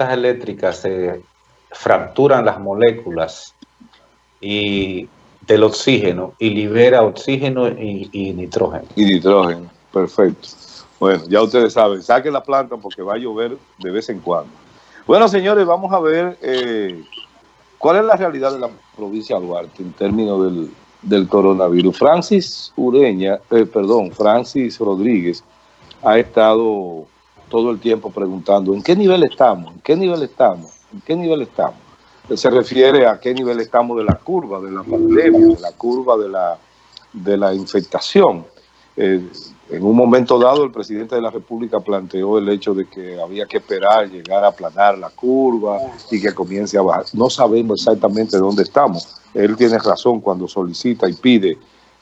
eléctricas se fracturan las moléculas y del oxígeno y libera oxígeno y, nitrógeno. Y nitrógeno, perfecto. Bueno, ya ustedes saben, saquen la planta porque va a llover de vez en cuando. Bueno, señores, vamos a ver eh, cuál es la realidad de la provincia de Duarte en términos del, coronavirus. Francis Ureña, eh, perdón, Francis Rodríguez ha estado todo el tiempo preguntando ¿en qué nivel estamos? ¿En qué nivel estamos? ¿En qué nivel estamos? se refiere a qué nivel estamos de la curva, de la pandemia, de la curva de la, de la infectación. Eh, en un momento dado, el presidente de la República planteó el hecho de que había que esperar, llegar a aplanar la curva y que comience a bajar. No sabemos exactamente dónde estamos. Él tiene razón cuando solicita y pide,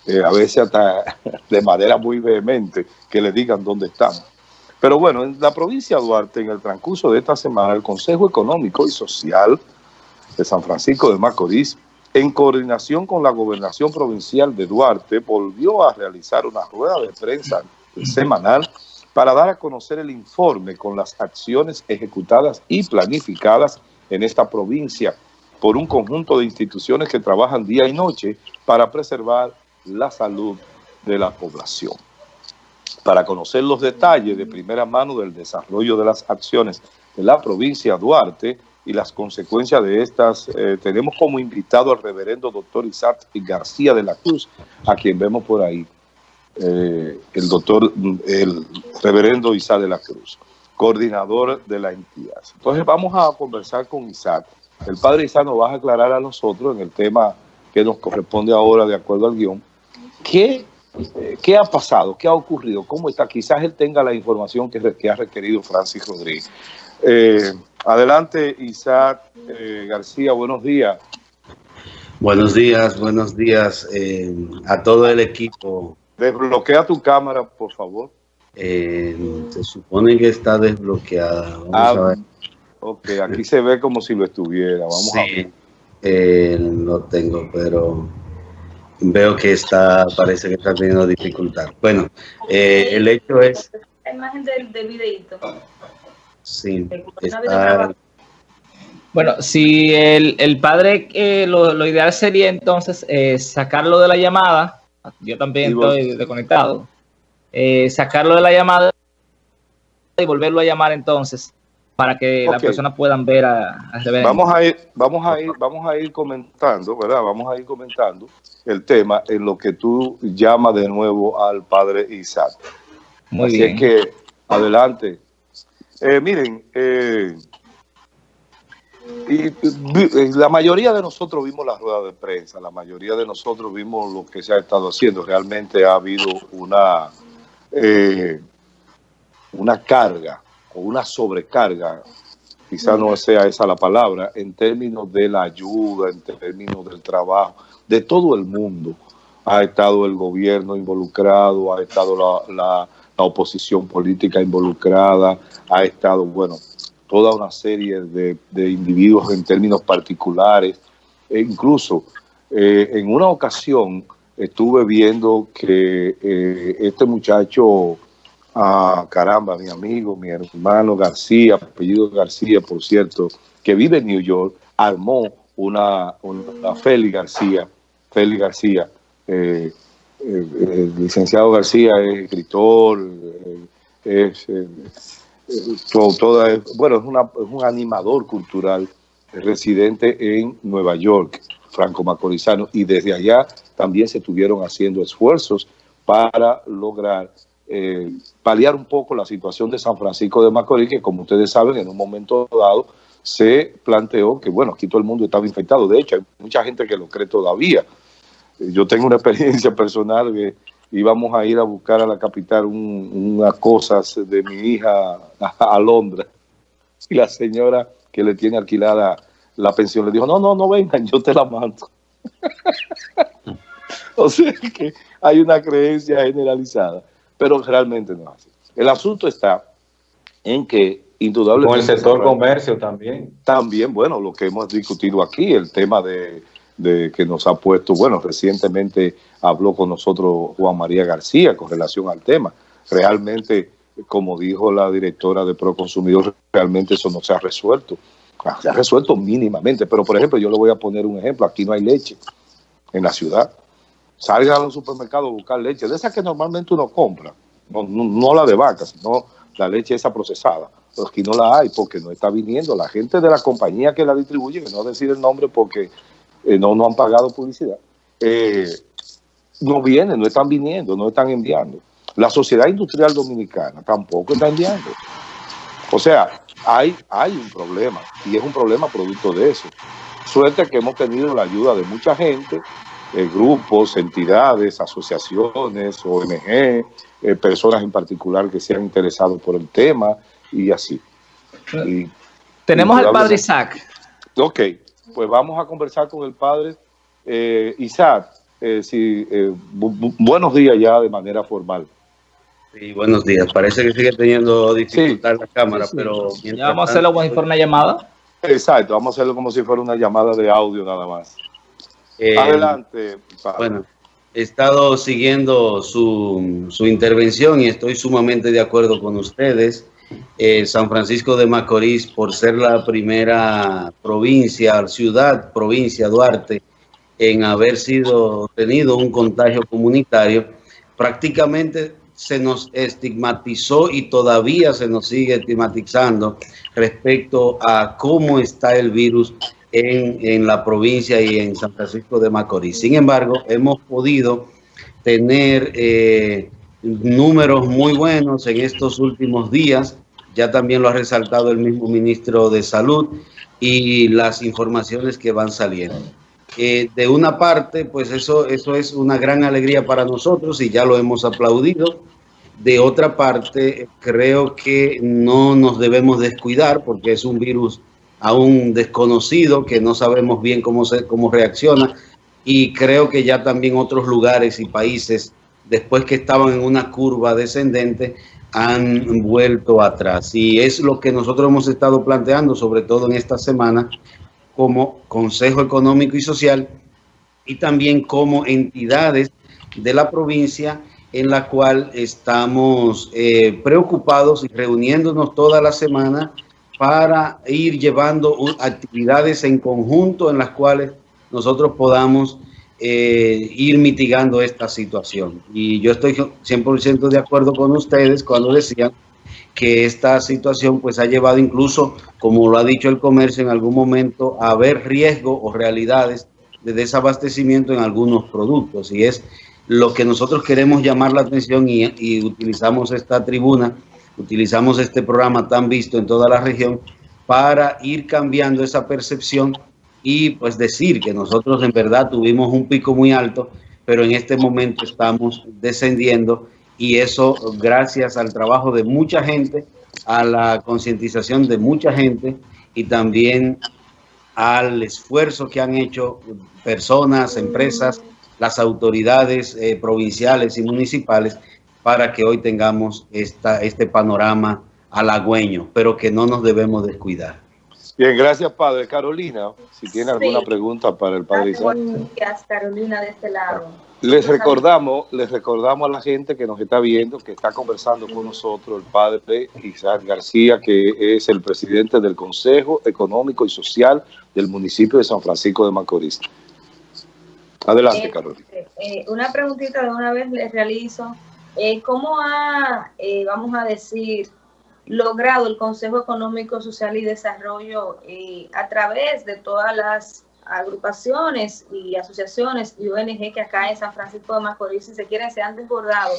eh, a veces hasta de manera muy vehemente, que le digan dónde estamos. Pero bueno, en la provincia de Duarte, en el transcurso de esta semana, el Consejo Económico y Social de San Francisco de Macorís, en coordinación con la Gobernación Provincial de Duarte, volvió a realizar una rueda de prensa semanal para dar a conocer el informe con las acciones ejecutadas y planificadas en esta provincia por un conjunto de instituciones que trabajan día y noche para preservar la salud de la población. Para conocer los detalles de primera mano del desarrollo de las acciones de la provincia de Duarte, y las consecuencias de estas, eh, tenemos como invitado al reverendo doctor Isaac García de la Cruz, a quien vemos por ahí, eh, el doctor, el reverendo Isaac de la Cruz, coordinador de la entidad. Entonces vamos a conversar con Isaac. El padre Isaac nos va a aclarar a nosotros en el tema que nos corresponde ahora de acuerdo al guion, ¿qué, qué ha pasado? ¿Qué ha ocurrido? ¿Cómo está? Quizás él tenga la información que, que ha requerido Francis Rodríguez. Eh, adelante, Isaac eh, García, buenos días. Buenos días, buenos días eh, a todo el equipo. Desbloquea tu cámara, por favor. se supone que está desbloqueada. Vamos ah, a ver. Ok, aquí se ve como si lo estuviera. Vamos a ver. lo tengo, pero veo que está, parece que está teniendo dificultad. Bueno, el hecho es... La imagen del, del videito. Sí, Bueno, si el, padre, eh, lo, ideal sería entonces eh, sacarlo de la llamada, yo también estoy desconectado, eh, sacarlo de la llamada y volverlo a llamar entonces para que las personas puedan ver a, Vamos a ir, vamos a ir, vamos a ir comentando, ¿verdad? Vamos a ir comentando el tema en lo que tú llamas de nuevo al padre Isaac. Muy Así es que adelante, eh, miren, eh, y, la mayoría de nosotros vimos la rueda de prensa, la mayoría de nosotros vimos lo que se ha estado haciendo. Realmente ha habido una, eh, una carga o una sobrecarga, quizá no sea esa la palabra, en términos de la ayuda, en términos del trabajo, de todo el mundo. Ha estado el gobierno involucrado, ha estado la la oposición política involucrada, ha estado, bueno, toda una serie de, individuos en términos particulares, e incluso eh, en una ocasión estuve viendo que eh, este muchacho, ah, caramba, mi amigo, mi hermano García, apellido García, por cierto, que vive en New York, armó una, una Félix García, Félix García, eh, el licenciado García es escritor, es, toda, bueno, es, un animador cultural residente en Nueva York, franco-macorizano, y desde allá también se estuvieron haciendo esfuerzos para lograr eh, paliar un poco la situación de San Francisco de Macorís, que como ustedes saben, en un momento dado se planteó que, bueno, aquí todo el mundo estaba infectado. De hecho, hay mucha gente que lo cree todavía. Yo tengo una experiencia personal que íbamos a ir a buscar a la capital unas cosas de mi hija a, Londres y la señora que le tiene alquilada la pensión le dijo, no, no, no vengan, yo te la mando. o sea que hay una creencia generalizada, pero realmente no es así. El asunto está en que indudablemente... Con el sector comercio también. También, bueno, lo que hemos discutido aquí, el tema de de que nos ha puesto, bueno, recientemente habló con nosotros Juan María García con relación al tema. Realmente como dijo la directora de Proconsumidor, realmente eso no se ha resuelto. Ah, se ha resuelto mínimamente, pero por ejemplo, yo le voy a poner un ejemplo, aquí no hay leche en la ciudad. Salga a los supermercados a buscar leche, de esa que normalmente uno compra, no, no, la de vaca, sino la leche esa procesada. Pero aquí no la hay porque no está viniendo. La gente de la compañía que la distribuye, que no decir el nombre porque eh, no, no han pagado publicidad, eh, no vienen, no están viniendo, no están enviando. La sociedad industrial dominicana tampoco está enviando. O sea, hay, hay un problema y es un problema producto de eso. Suerte que hemos tenido la ayuda de mucha gente, eh, grupos, entidades, asociaciones, ONG, eh, personas en particular que se han interesado por el tema y así. Tenemos al padre Isaac. Ok, pues vamos a conversar con el padre eh, Isaac. si, buenos días ya de manera formal. Sí, buenos días. Parece que sigue teniendo dificultad la cámara, pero... Ya vamos a hacerlo como si fuera una llamada. Exacto, vamos a hacerlo como si fuera una llamada de audio nada más. Eh, Adelante. Bueno, he estado siguiendo su, su, intervención y estoy sumamente de acuerdo con ustedes. Eh, San Francisco de Macorís, por ser la primera provincia, ciudad, provincia, Duarte, en haber sido tenido un contagio comunitario, prácticamente se nos estigmatizó y todavía se nos sigue estigmatizando respecto a cómo está el virus en, en, la provincia y en San Francisco de Macorís. Sin embargo, hemos podido tener eh, números muy buenos en estos últimos días. Ya también lo ha resaltado el mismo ministro de Salud y las informaciones que van saliendo. Eh, de una parte, pues eso, eso es una gran alegría para nosotros y ya lo hemos aplaudido. De otra parte, creo que no nos debemos descuidar porque es un virus aún desconocido que no sabemos bien cómo, se, cómo reacciona y creo que ya también otros lugares y países, después que estaban en una curva descendente, han vuelto atrás. Y es lo que nosotros hemos estado planteando, sobre todo en esta semana, como Consejo Económico y Social y también como entidades de la provincia en la cual estamos eh, preocupados y reuniéndonos toda la semana para ir llevando actividades en conjunto en las cuales nosotros podamos eh, ir mitigando esta situación. Y yo estoy 100% de acuerdo con ustedes cuando decían que esta situación pues ha llevado incluso, como lo ha dicho el comercio en algún momento, a ver riesgo o realidades de desabastecimiento en algunos productos. Y es lo que nosotros queremos llamar la atención y, y utilizamos esta tribuna, utilizamos este programa tan visto en toda la región para ir cambiando esa percepción y pues decir que nosotros en verdad tuvimos un pico muy alto, pero en este momento estamos descendiendo y eso gracias al trabajo de mucha gente, a la concientización de mucha gente y también al esfuerzo que han hecho personas, empresas, las autoridades eh, provinciales y municipales para que hoy tengamos esta, este panorama halagüeño, pero que no nos debemos descuidar. Bien, gracias, Padre. Carolina, si tiene alguna pregunta para el Padre Isaac. Gracias, Carolina, de este lado. Les recordamos, les recordamos a la gente que nos está viendo, que está conversando con nosotros el padre Isaac García, que es el presidente del Consejo Económico y Social del municipio de San Francisco de Macorís. Adelante, eh, Carolina. Eh, una preguntita de una vez les realizo. Eh, ¿Cómo ha, eh, vamos a decir, logrado el Consejo Económico, Social y Desarrollo a través de todas las agrupaciones y asociaciones y ONG que acá en San Francisco de Macorís, si se quieren, se han desbordado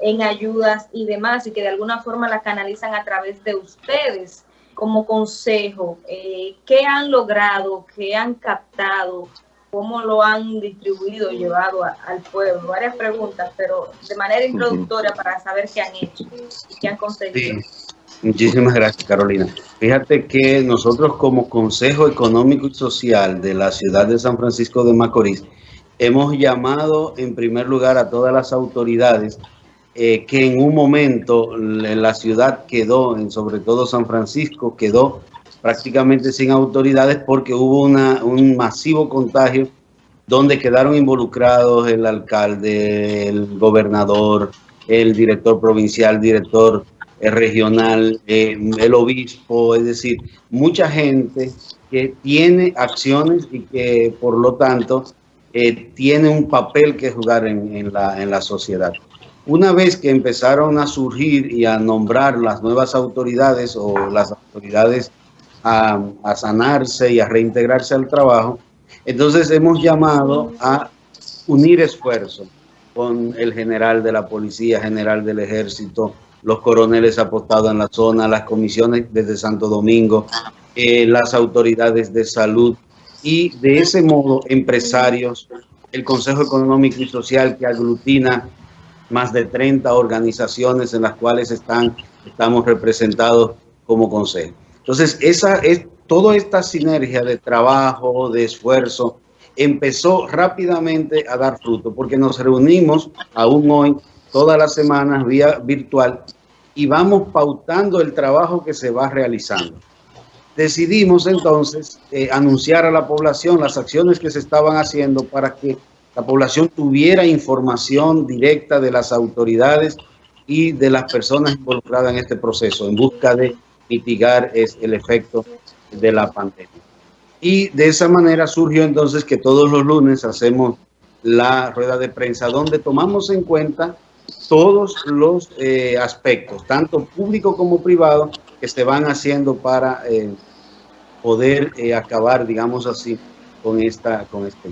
en ayudas y demás y que de alguna forma la canalizan a través de ustedes como consejo. Eh, ¿Qué han logrado? ¿Qué han captado? ¿Cómo lo han distribuido llevado al pueblo? Varias preguntas, pero de manera introductoria para saber qué han hecho y qué han conseguido. Muchísimas gracias, Carolina. Fíjate que nosotros como Consejo Económico y Social de la ciudad de San Francisco de Macorís, hemos llamado en primer lugar a todas las autoridades eh, que en un momento la ciudad quedó, en sobre todo San Francisco, quedó prácticamente sin autoridades porque hubo una, un masivo contagio donde quedaron involucrados el alcalde, el gobernador, el director provincial, director regional, el obispo, es decir, mucha gente que tiene acciones y que por lo tanto tiene un papel que jugar en, la, en la sociedad. Una vez que empezaron a surgir y a nombrar las nuevas autoridades o las autoridades a, sanarse y a reintegrarse al trabajo, entonces hemos llamado a unir esfuerzos con el general de la Policía, general del Ejército, los coroneles apostados en la zona, las comisiones desde Santo Domingo, eh, las autoridades de salud y de ese modo empresarios, el Consejo Económico y Social que aglutina más de 30 organizaciones en las cuales están, estamos representados como consejo. Entonces, esa es toda esta sinergia de trabajo, de esfuerzo, empezó rápidamente a dar fruto, porque nos reunimos aún hoy, todas las semanas, vía virtual, y vamos pautando el trabajo que se va realizando. Decidimos entonces eh, anunciar a la población las acciones que se estaban haciendo para que la población tuviera información directa de las autoridades y de las personas involucradas en este proceso, en busca de mitigar el efecto de la pandemia. Y de esa manera surgió entonces que todos los lunes hacemos la rueda de prensa donde tomamos en cuenta todos los eh, aspectos, tanto público como privado, que se van haciendo para eh, poder eh, acabar, digamos así, con, esta, con este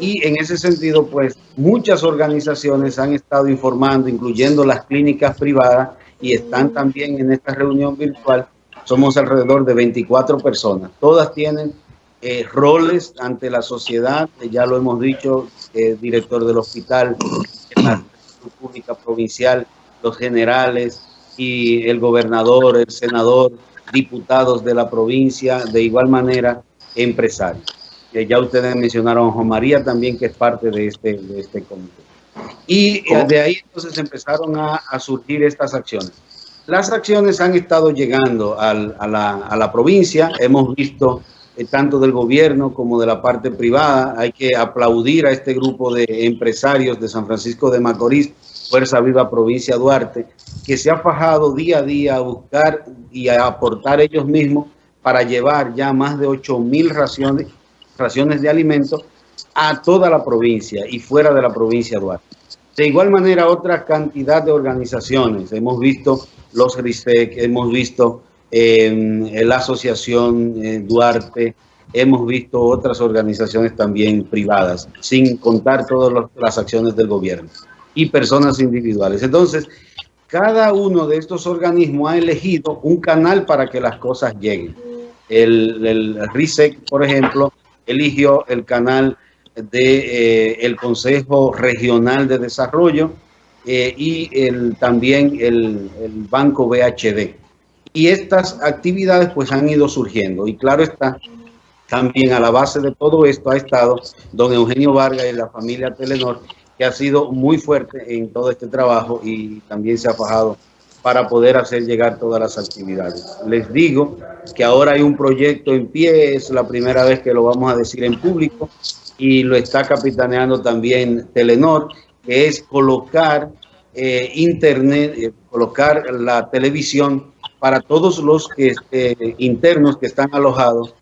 y en ese sentido, pues muchas organizaciones han estado informando, incluyendo las clínicas privadas, y están también en esta reunión virtual. Somos alrededor de 24 personas. Todas tienen eh, roles ante la sociedad, ya lo hemos dicho, el director del hospital, la pública provincial, los generales y el gobernador, el senador, diputados de la provincia, de igual manera empresarios ya ustedes mencionaron a Juan María también, que es parte de este, de este comité. Y eh, de ahí entonces empezaron a, a, surgir estas acciones. Las acciones han estado llegando al, a, la, a, la, provincia, hemos visto eh, tanto del gobierno como de la parte privada, hay que aplaudir a este grupo de empresarios de San Francisco de Macorís, Fuerza Viva Provincia Duarte, que se ha fajado día a día a buscar y a aportar ellos mismos para llevar ya más de 8 mil raciones raciones de alimentos a toda la provincia y fuera de la provincia de Duarte. De igual manera, otra cantidad de organizaciones. Hemos visto los RISEC, hemos visto eh, la Asociación eh, Duarte, hemos visto otras organizaciones también privadas, sin contar todas las acciones del gobierno y personas individuales. Entonces, cada uno de estos organismos ha elegido un canal para que las cosas lleguen. El, el RISEC, por ejemplo, eligió el canal de eh, Consejo Regional de Desarrollo eh, y el, también el, el, Banco BHD. Y estas actividades pues han ido surgiendo y claro está, también a la base de todo esto ha estado don Eugenio Vargas y la familia Telenor, que ha sido muy fuerte en todo este trabajo y también se ha fajado para poder hacer llegar todas las actividades. Les digo que ahora hay un proyecto en pie, es la primera vez que lo vamos a decir en público y lo está capitaneando también Telenor, que es colocar eh, internet, eh, colocar la televisión para todos los que, eh, internos que están alojados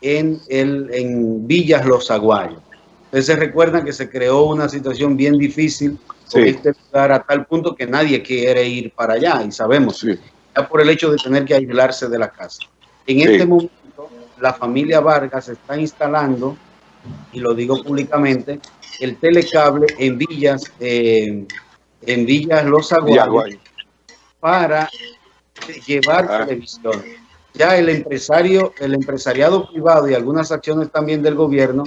en, el, en Villas Los Aguayos. Ustedes se recuerdan que se creó una situación bien difícil sí. este lugar a tal punto que nadie quiere ir para allá y sabemos, sí. ya por el hecho de tener que aislarse de la casa. En sí. este momento, la familia Vargas está instalando, y lo digo públicamente, el telecable en Villas, eh, en Villas Los Aguayos, para llevar ah. televisión. Ya el empresario, el empresariado privado y algunas acciones también del gobierno,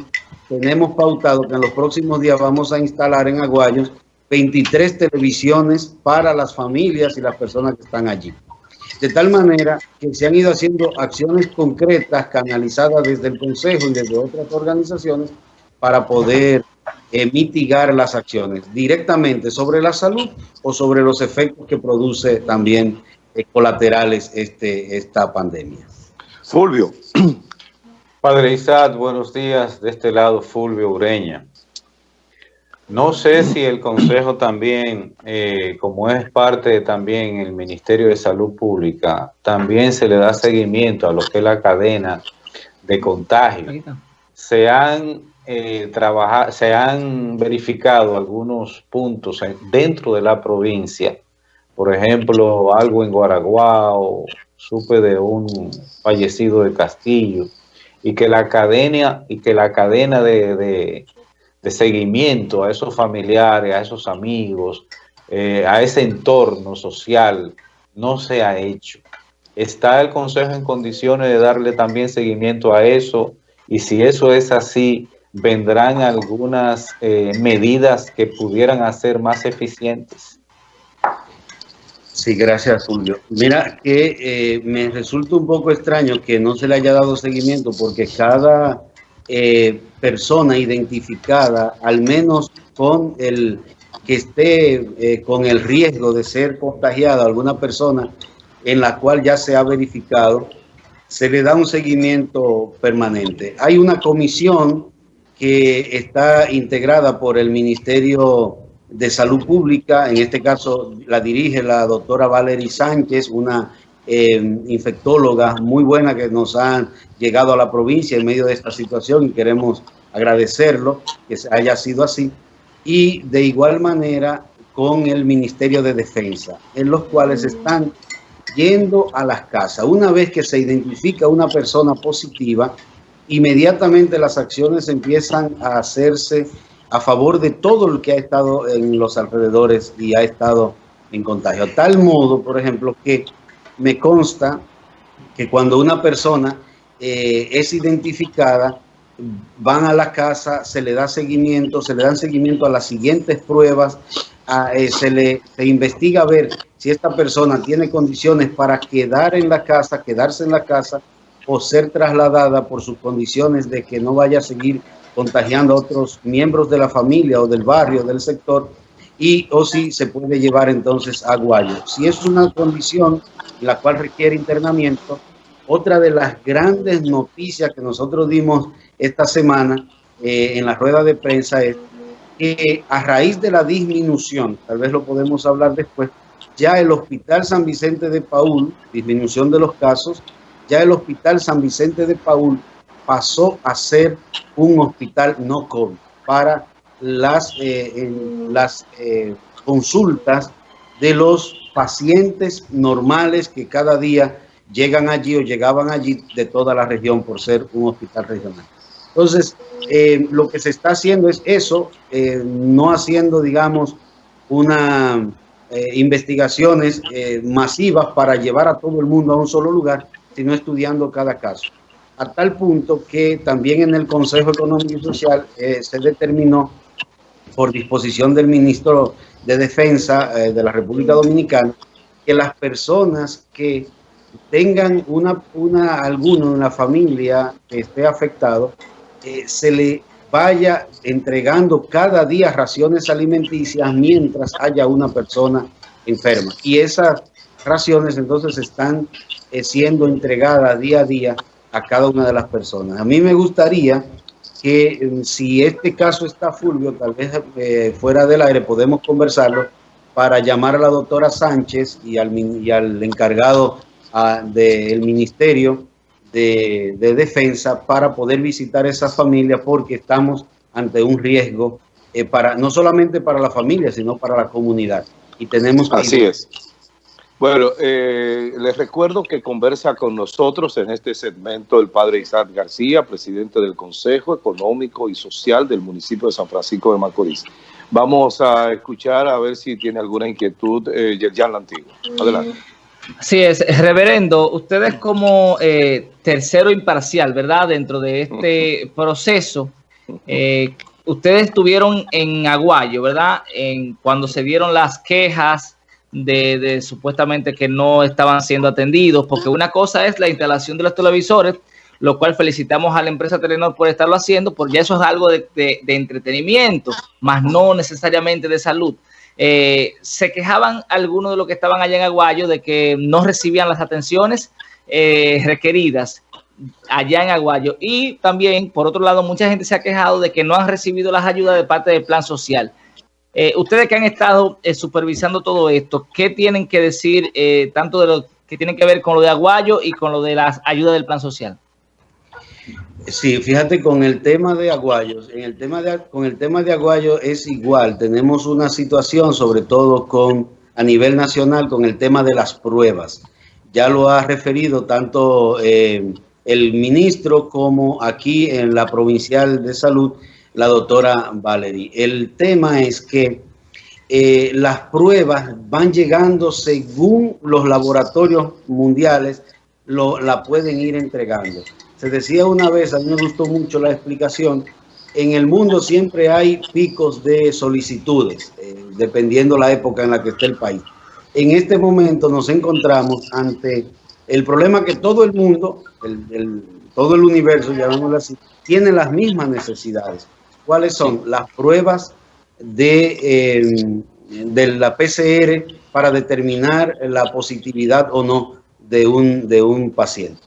tenemos pautado que en los próximos días vamos a instalar en Aguayos 23 televisiones para las familias y las personas que están allí. De tal manera que se han ido haciendo acciones concretas canalizadas desde el Consejo y desde otras organizaciones para poder eh, mitigar las acciones directamente sobre la salud o sobre los efectos que produce también eh, colaterales este, esta pandemia. Fulvio. Padre Isaac, buenos días. De este lado, Fulvio Ureña. No sé si el Consejo también, eh, como es parte también el Ministerio de Salud Pública, también se le da seguimiento a lo que es la cadena de contagio. Se han, eh, se han verificado algunos puntos dentro de la provincia, por ejemplo, algo en Guaraguao, supe de un fallecido de Castillo, y que la cadena, y que la cadena de de seguimiento a esos familiares, a esos amigos, eh, a ese entorno social, no se ha hecho. ¿Está el Consejo en condiciones de darle también seguimiento a eso? Y si eso es así, ¿vendrán algunas eh, medidas que pudieran hacer más eficientes? Sí, gracias, Julio. Mira que eh, me resulta un poco extraño que no se le haya dado seguimiento porque cada eh, persona identificada, al menos con el que esté eh, con el riesgo de ser contagiada, alguna persona en la cual ya se ha verificado, se le da un seguimiento permanente. Hay una comisión que está integrada por el Ministerio de Salud Pública, en este caso la dirige la doctora Valerie Sánchez, una eh, infectóloga muy buena que nos han llegado a la provincia en medio de esta situación y queremos agradecerlo que haya sido así. Y de igual manera con el Ministerio de Defensa, en los cuales están yendo a las casas. Una vez que se identifica una persona positiva, inmediatamente las acciones empiezan a hacerse a favor de todo el que ha estado en los alrededores y ha estado en contagio. tal modo, por ejemplo, que me consta que cuando una persona eh, es identificada, van a la casa, se le da seguimiento, se le dan seguimiento a las siguientes pruebas, eh, se le investiga a ver si esta persona tiene condiciones para quedar en la casa, quedarse en la casa o ser trasladada por sus condiciones de que no vaya a seguir contagiando a otros miembros de la familia o del barrio, del sector, y o si se puede llevar entonces a Guayo. Si es una condición la cual requiere internamiento, otra de las grandes noticias que nosotros dimos esta semana eh, en la rueda de prensa es que a raíz de la disminución, tal vez lo podemos hablar después, ya el Hospital San Vicente de Paul, disminución de los casos, ya el Hospital San Vicente de Paul pasó a ser un hospital no COVID para las, eh, las eh, consultas de los pacientes normales que cada día llegan allí o llegaban allí de toda la región por ser un hospital regional. Entonces, eh, lo que se está haciendo es eso, no haciendo, digamos, una investigaciones masivas para llevar a todo el mundo a un solo lugar, sino estudiando cada caso. A tal punto que también en el Consejo Económico y Social se determinó por disposición del ministro de Defensa eh, de la República Dominicana, que las personas que tengan una, una alguno en la familia que esté afectado, eh, se le vaya entregando cada día raciones alimenticias mientras haya una persona enferma. Y esas raciones entonces están eh, siendo entregadas día a día a cada una de las personas. A mí me gustaría que eh, si este caso está Fulvio, tal vez eh, fuera del aire podemos conversarlo para llamar a la doctora Sánchez y al, y al encargado ah, del Ministerio de, Defensa para poder visitar esa familia porque estamos ante un riesgo eh, para no solamente para la familia, sino para la comunidad. Y tenemos Así es. Bueno, eh, les recuerdo que conversa con nosotros en este segmento el padre Isaac García, presidente del Consejo Económico y Social del municipio de San Francisco de Macorís. Vamos a escuchar a ver si tiene alguna inquietud eh, Yerjan Lantigua. Adelante. Así es, reverendo, ustedes como eh, tercero imparcial, ¿verdad? Dentro de este proceso, eh, ustedes estuvieron en Aguayo, ¿verdad? En, cuando se dieron las quejas de, supuestamente que no estaban siendo atendidos, porque una cosa es la instalación de los televisores, lo cual felicitamos a la empresa Telenor por estarlo haciendo, porque eso es algo de, entretenimiento, más no necesariamente de salud. Eh, se quejaban algunos de los que estaban allá en Aguayo de que no recibían las atenciones eh, requeridas allá en Aguayo. Y también, por otro lado, mucha gente se ha quejado de que no han recibido las ayudas de parte del plan social. Eh, ustedes que han estado eh, supervisando todo esto, ¿qué tienen que decir eh, tanto de lo que tienen que ver con lo de Aguayo y con lo de las ayudas del plan social? Sí, fíjate con el tema de Aguayos, en el tema de, con el tema de Aguayo es igual, tenemos una situación sobre todo con a nivel nacional con el tema de las pruebas. Ya lo ha referido tanto eh, el ministro como aquí en la provincial de salud, la doctora Valerie. El tema es que eh, las pruebas van llegando según los laboratorios mundiales lo, la pueden ir entregando. Se decía una vez, a mí me gustó mucho la explicación, en el mundo siempre hay picos de solicitudes, eh, dependiendo la época en la que esté el país. En este momento nos encontramos ante el problema que todo el mundo, el, todo el universo, llamémoslo así, tiene las mismas necesidades. ¿Cuáles son? Las pruebas de, eh, de la PCR para determinar la positividad o no de un, de un paciente.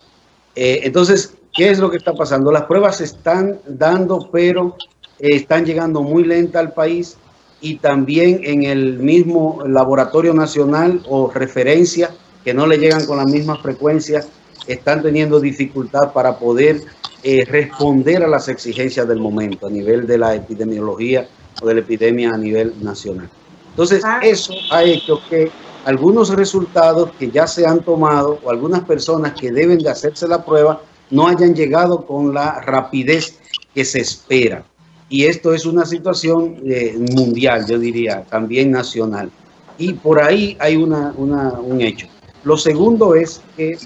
Eh, entonces, ¿qué es lo que está pasando? Las pruebas se están dando, pero eh, están llegando muy lenta al país y también en el mismo laboratorio nacional o referencia que no le llegan con la misma frecuencia, están teniendo dificultad para poder eh, responder a las exigencias del momento a nivel de la epidemiología o de la epidemia a nivel nacional. Entonces, ah. eso ha hecho que algunos resultados que ya se han tomado o algunas personas que deben de hacerse la prueba no hayan llegado con la rapidez que se espera. Y esto es una situación eh, mundial, yo diría, también nacional. Y por ahí hay una, un hecho. Lo segundo es que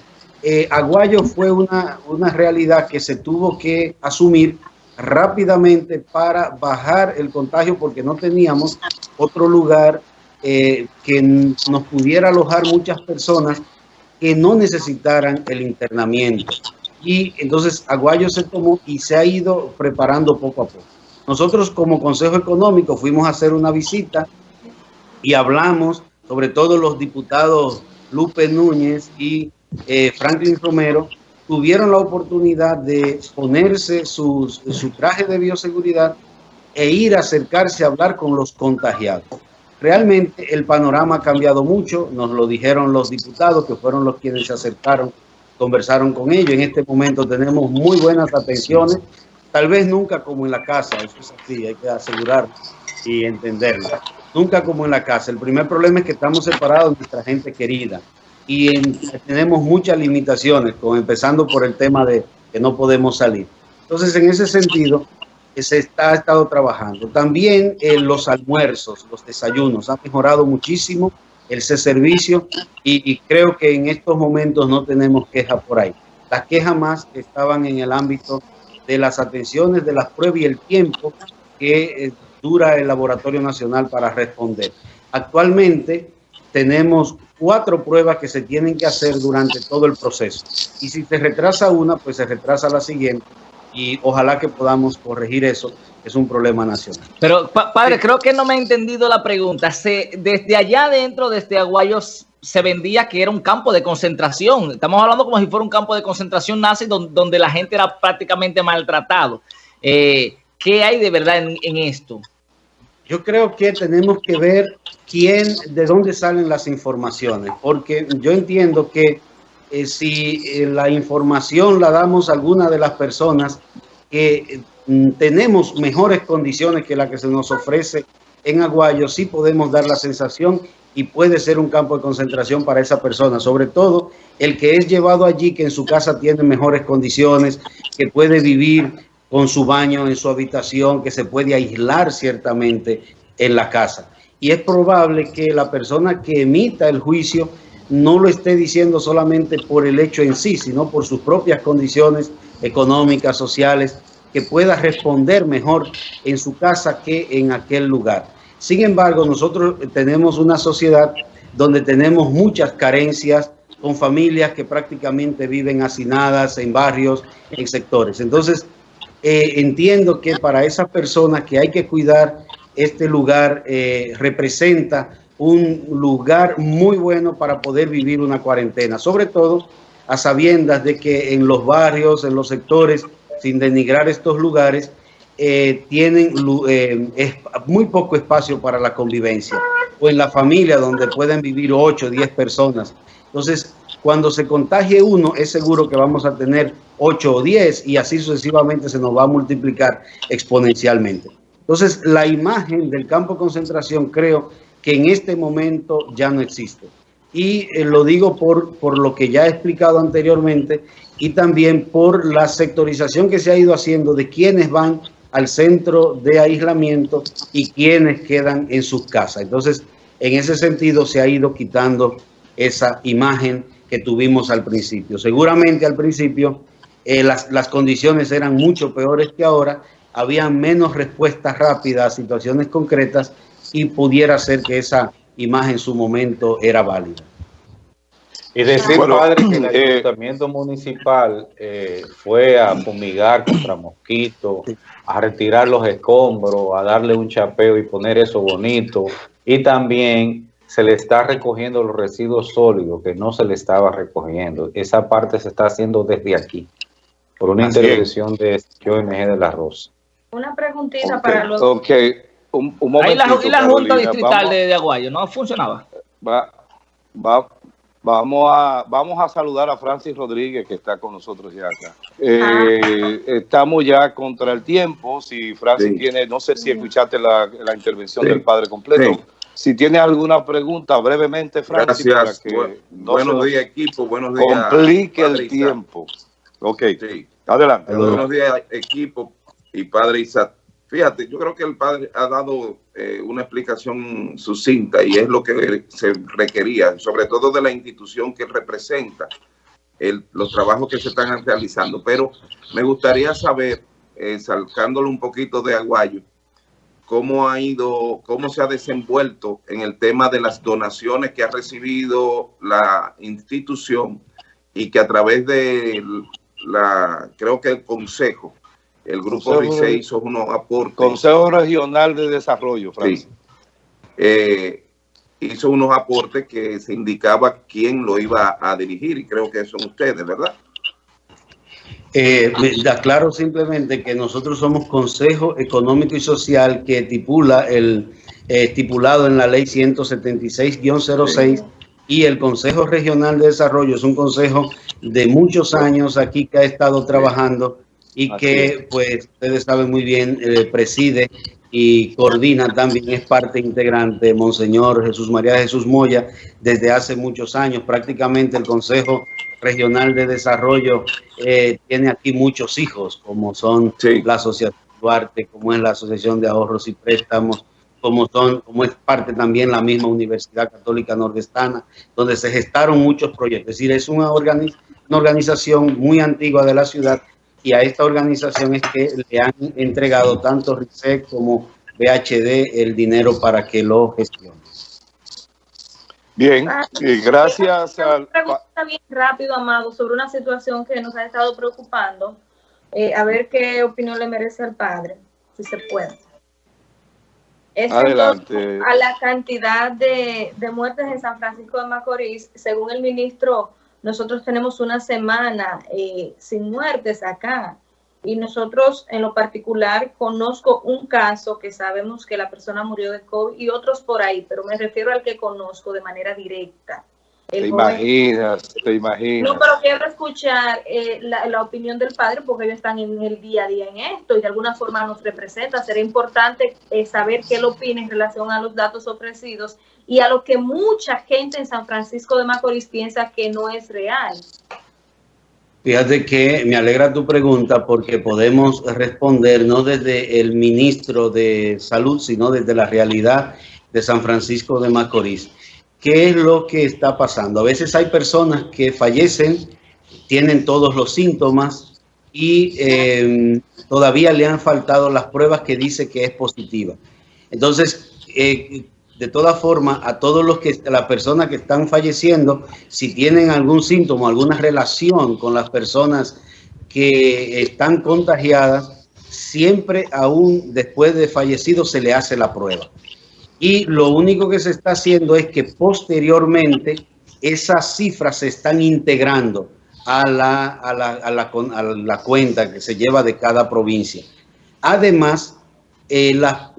eh, Aguayo fue una, una realidad que se tuvo que asumir rápidamente para bajar el contagio porque no teníamos otro lugar eh, que nos pudiera alojar muchas personas que no necesitaran el internamiento. Y entonces Aguayo se tomó y se ha ido preparando poco a poco. Nosotros como Consejo Económico fuimos a hacer una visita y hablamos, sobre todo los diputados Lupe Núñez y eh, Franklin Romero, tuvieron la oportunidad de ponerse su traje de bioseguridad e ir a acercarse a hablar con los contagiados. Realmente el panorama ha cambiado mucho, nos lo dijeron los diputados que fueron los quienes se acercaron, conversaron con ellos. En este momento tenemos muy buenas atenciones, tal vez nunca como en la casa, eso es así, hay que asegurar y entenderlo. Nunca como en la casa. El primer problema es que estamos separados de nuestra gente querida y tenemos muchas limitaciones, como empezando por el tema de que no podemos salir. Entonces, en ese sentido, se está ha estado trabajando. También en eh, los almuerzos, los desayunos, ha mejorado muchísimo ese servicio y, y, creo que en estos momentos no tenemos queja por ahí. Las quejas más estaban en el ámbito de las atenciones, de las pruebas y el tiempo que eh, dura el Laboratorio Nacional para responder. Actualmente tenemos cuatro pruebas que se tienen que hacer durante todo el proceso. Y si se retrasa una, pues se retrasa la siguiente y ojalá que podamos corregir eso. Es un problema nacional. Pero, padre, creo que no me ha entendido la pregunta. Se, desde allá adentro, desde Aguayos, se vendía que era un campo de concentración. Estamos hablando como si fuera un campo de concentración nazi donde, la gente era prácticamente maltratado. Eh, ¿Qué hay de verdad en, en, esto? Yo creo que tenemos que ver quién, de dónde salen las informaciones, porque yo entiendo que eh, si eh, la información la damos a alguna de las personas que mm, tenemos mejores condiciones que la que se nos ofrece en Aguayo, sí podemos dar la sensación y puede ser un campo de concentración para esa persona, sobre todo el que es llevado allí, que en su casa tiene mejores condiciones, que puede vivir con su baño en su habitación, que se puede aislar ciertamente en la casa. Y es probable que la persona que emita el juicio no lo esté diciendo solamente por el hecho en sí, sino por sus propias condiciones económicas, sociales, que pueda responder mejor en su casa que en aquel lugar. Sin embargo, nosotros tenemos una sociedad donde tenemos muchas carencias con familias que prácticamente viven hacinadas en barrios, en sectores. Entonces, eh, entiendo que para esas personas que hay que cuidar, este lugar eh, representa un lugar muy bueno para poder vivir una cuarentena, sobre todo a sabiendas de que en los barrios, en los sectores, sin denigrar estos lugares, eh, tienen eh, muy poco espacio para la convivencia. O en la familia donde pueden vivir 8 o 10 personas. Entonces, cuando se contagie uno, es seguro que vamos a tener 8 o 10 y así sucesivamente se nos va a multiplicar exponencialmente. Entonces, la imagen del campo de concentración creo que en este momento ya no existe. Y eh, lo digo por, por lo que ya he explicado anteriormente y también por la sectorización que se ha ido haciendo de quienes van al centro de aislamiento y quienes quedan en sus casas. Entonces, en ese sentido se ha ido quitando esa imagen que tuvimos al principio. Seguramente al principio eh, las, las, condiciones eran mucho peores que ahora, había menos respuestas rápidas a situaciones concretas y pudiera ser que esa imagen en su momento era válida. Y decir, padre, que el eh, ayuntamiento municipal eh, fue a fumigar contra mosquitos, a retirar los escombros, a darle un chapeo y poner eso bonito. Y también se le está recogiendo los residuos sólidos que no se le estaba recogiendo. Esa parte se está haciendo desde aquí, por una intervención de OMG de la Rosa. Una preguntita para los... Ok, un, un Ahí la, y la Junta Distrital de, Aguayo no funcionaba. Va, va, vamos, a, vamos a saludar a Francis Rodríguez, que está con nosotros ya acá. Eh, estamos ya contra el tiempo. Si Francis tiene, no sé si escuchaste la, la intervención del padre completo. Si tiene alguna pregunta, brevemente, Francis, Gracias. para que buenos días, equipo. Buenos días. Complique el tiempo. Ok. Adelante. Buenos días, equipo y padre Isaac. Fíjate, yo creo que el padre ha dado eh, una explicación sucinta y es lo que se requería, sobre todo de la institución que representa el, los trabajos que se están realizando. Pero me gustaría saber, eh, sacándole un poquito de aguayo, cómo ha ido, cómo se ha desenvuelto en el tema de las donaciones que ha recibido la institución y que a través de la, creo que el Consejo, el Grupo RICE hizo unos aportes. Consejo Regional de Desarrollo, Francis. Eh, hizo unos aportes que se indicaba quién lo iba a dirigir y creo que son ustedes, ¿verdad? Eh, aclaro simplemente que nosotros somos Consejo Económico y Social que estipula el eh, estipulado en la ley 176-06 y el Consejo Regional de Desarrollo es un consejo de muchos años aquí que ha estado trabajando y que, pues, ustedes saben muy bien, eh, preside y coordina también, es parte integrante, Monseñor Jesús María Jesús Moya, desde hace muchos años. Prácticamente el Consejo Regional de Desarrollo eh, tiene aquí muchos hijos, como son la Asociación Duarte, como es la Asociación de Ahorros y Préstamos, como son, como es parte también la misma Universidad Católica Nordestana, donde se gestaron muchos proyectos. Es decir, es una, una organización muy antigua de la ciudad y a esta organización es que le han entregado tanto RISEC como BHD el dinero para que lo gestione. Bien, ah, gracias al... pregunta bien rápido, Amado, sobre una situación que nos ha estado preocupando. Eh, a ver qué opinión le merece al padre, si se puede. Es Adelante. a la cantidad de, de muertes en San Francisco de Macorís, según el ministro nosotros tenemos una semana eh, sin muertes acá y nosotros en lo particular conozco un caso que sabemos que la persona murió de COVID y otros por ahí, pero me refiero al que conozco de manera directa. Te imaginas, te imaginas. No, pero quiero escuchar eh, la, opinión del padre porque ellos están en el día a día en esto y de alguna forma nos representa. Sería importante eh, saber qué él opina en relación a los datos ofrecidos y a lo que mucha gente en San Francisco de Macorís piensa que no es real. Fíjate que me alegra tu pregunta porque podemos responder no desde el ministro de Salud, sino desde la realidad de San Francisco de Macorís. ¿Qué es lo que está pasando? A veces hay personas que fallecen, tienen todos los síntomas y eh, todavía le han faltado las pruebas que dice que es positiva. Entonces, eh, de todas formas, a todos los que, las personas que están falleciendo, si tienen algún síntoma, alguna relación con las personas que están contagiadas, siempre aún después de fallecido se le hace la prueba. Y lo único que se está haciendo es que posteriormente esas cifras se están integrando a la, a la, a la, a la cuenta que se lleva de cada provincia. Además, eh, las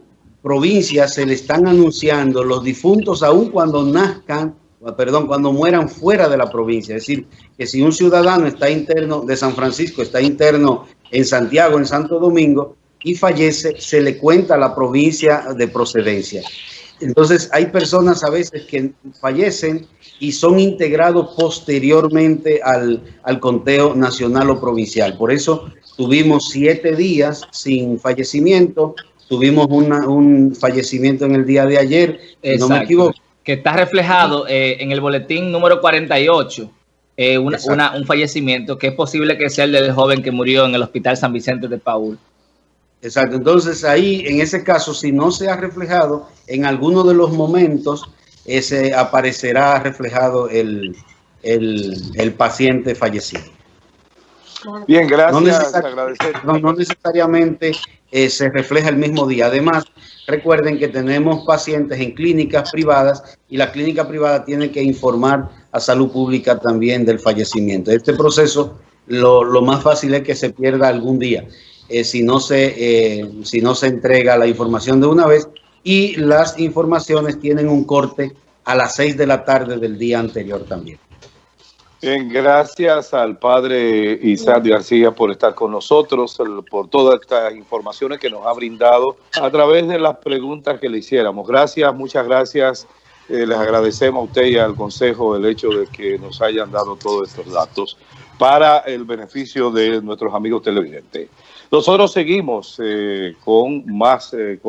provincias se le están anunciando los difuntos aún cuando nazcan, perdón, cuando mueran fuera de la provincia. Es decir, que si un ciudadano está interno de San Francisco, está interno en Santiago, en Santo Domingo, y fallece, se le cuenta la provincia de procedencia. Entonces, hay personas a veces que fallecen y son integrados posteriormente al, al conteo nacional o provincial. Por eso tuvimos siete días sin fallecimiento, tuvimos una, un fallecimiento en el día de ayer, no me equivoco. Que está reflejado eh, en el boletín número 48, eh, una, una, un fallecimiento que es posible que sea el del joven que murió en el Hospital San Vicente de Paul. Exacto, entonces ahí en ese caso, si no se ha reflejado, en alguno de los momentos ese aparecerá reflejado el, el, el paciente fallecido. Bien, gracias. No, no, necesariamente eh, se refleja el mismo día. Además, recuerden que tenemos pacientes en clínicas privadas y la clínica privada tiene que informar a salud pública también del fallecimiento. Este proceso, lo, lo más fácil es que se pierda algún día. Eh, si, no se, eh, si no se entrega la información de una vez y las informaciones tienen un corte a las 6 de la tarde del día anterior también. Bien, gracias al padre Isaac García por estar con nosotros, por todas estas informaciones que nos ha brindado a través de las preguntas que le hiciéramos. Gracias, muchas gracias. Eh, les agradecemos a usted y al Consejo el hecho de que nos hayan dado todos estos datos para el beneficio de nuestros amigos televidentes. Nosotros seguimos eh, con más eh,